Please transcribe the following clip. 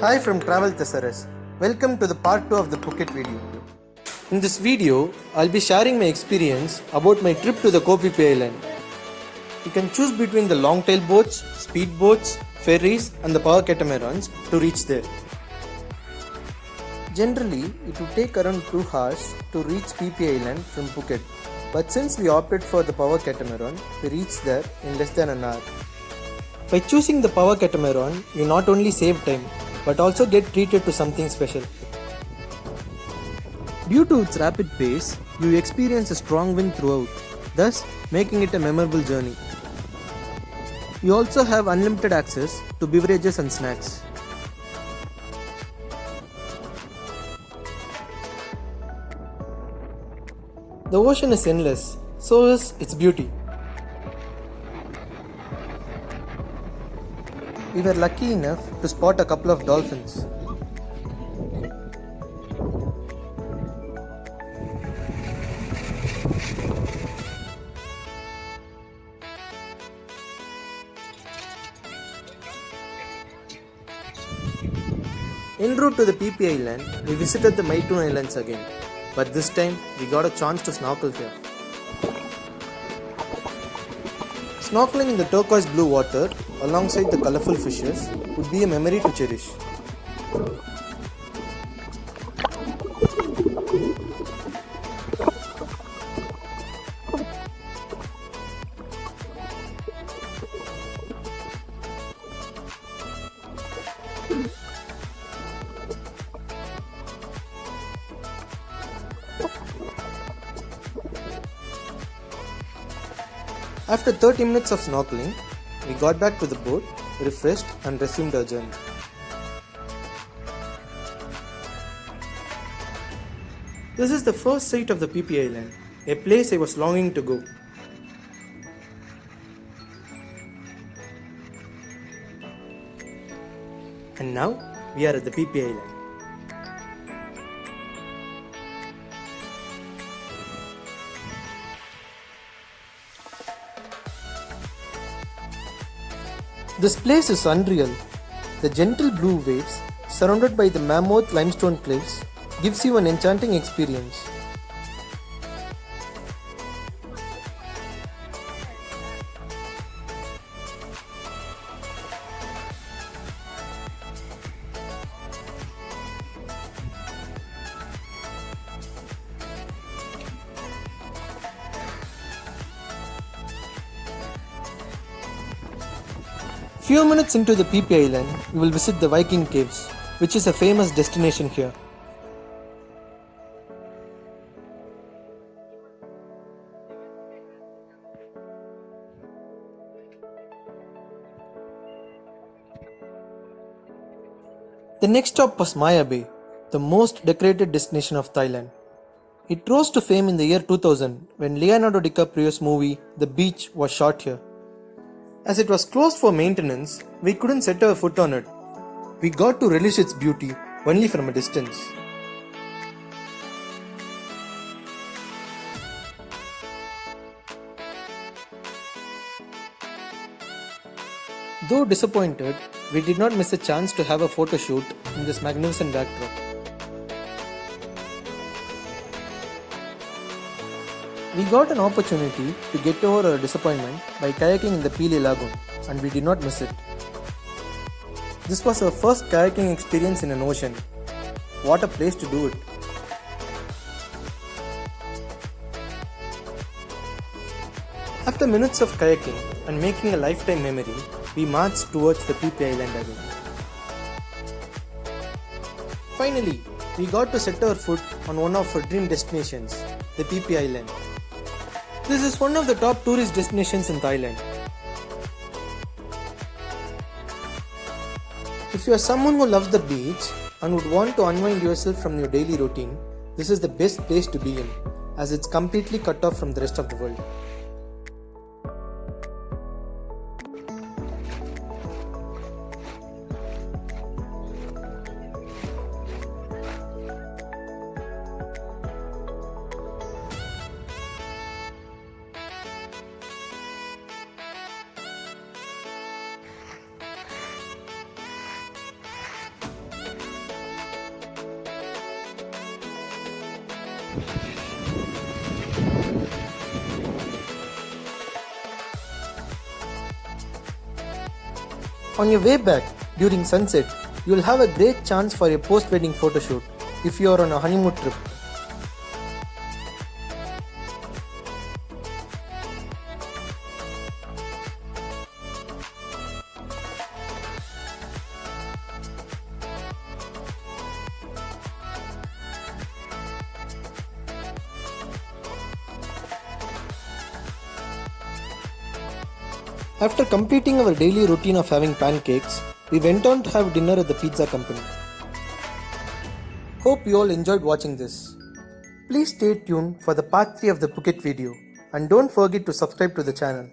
Hi from Travel Thesaurus. Welcome to the part 2 of the Phuket video. In this video, I'll be sharing my experience about my trip to the Koh Phi Island. You can choose between the long tail boats, speed boats, ferries and the power catamarans to reach there. Generally, it would take around 2 hours to reach Phi Island from Phuket. But since we opted for the power catamaran, we reached there in less than an hour. By choosing the power catamaran, you not only save time but also get treated to something special. Due to its rapid pace, you experience a strong wind throughout, thus making it a memorable journey. You also have unlimited access to beverages and snacks. The ocean is endless, so is its beauty. We were lucky enough to spot a couple of dolphins. En route to the Phi Island, we visited the Maiton Islands again, but this time we got a chance to snorkel here. Snorkeling in the turquoise blue water alongside the colorful fishes would be a memory to cherish. After 30 minutes of snorkeling, we got back to the boat, refreshed and resumed our journey. This is the first sight of the Phi Island, a place I was longing to go. And now we are at the Phi Island. This place is unreal. The gentle blue waves, surrounded by the mammoth limestone cliffs, gives you an enchanting experience. Few minutes into the Phi Island, you will visit the Viking Caves, which is a famous destination here. The next stop was Maya Bay, the most decorated destination of Thailand. It rose to fame in the year 2000 when Leonardo DiCaprio's movie The Beach was shot here. As it was closed for maintenance, we couldn't set our foot on it. We got to relish its beauty only from a distance. Though disappointed, we did not miss a chance to have a photo shoot in this magnificent backdrop. We got an opportunity to get over our disappointment by kayaking in the Pileh Lagoon and we did not miss it. This was our first kayaking experience in an ocean. What a place to do it. After minutes of kayaking and making a lifetime memory, we marched towards the Phi Island again. Finally, we got to set our foot on one of our dream destinations, the Phi Island. This is one of the top tourist destinations in Thailand. If you are someone who loves the beach and would want to unwind yourself from your daily routine, this is the best place to be in as it's completely cut off from the rest of the world. On your way back during sunset, you will have a great chance for a post wedding photo shoot if you are on a honeymoon trip. After completing our daily routine of having pancakes, we went on to have dinner at the pizza company. Hope you all enjoyed watching this. Please stay tuned for the part 3 of the Phuket video and don't forget to subscribe to the channel.